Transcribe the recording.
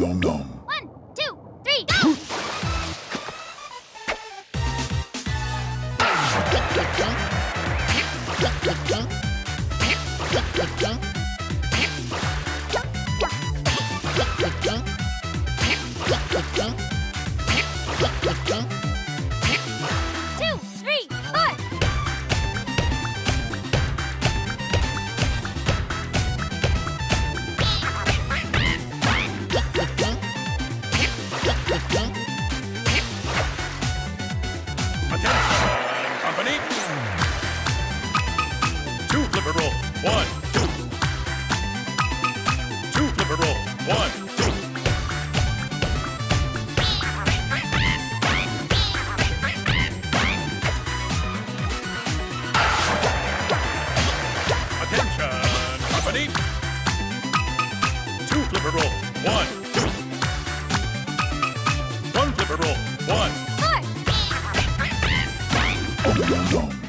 nom nom. One, two, three, go! Attention! Company! Two flipper roll. One, two. Two flipper roll. One, two. Two flipper roll. One, two. One flipper roll. One. Go.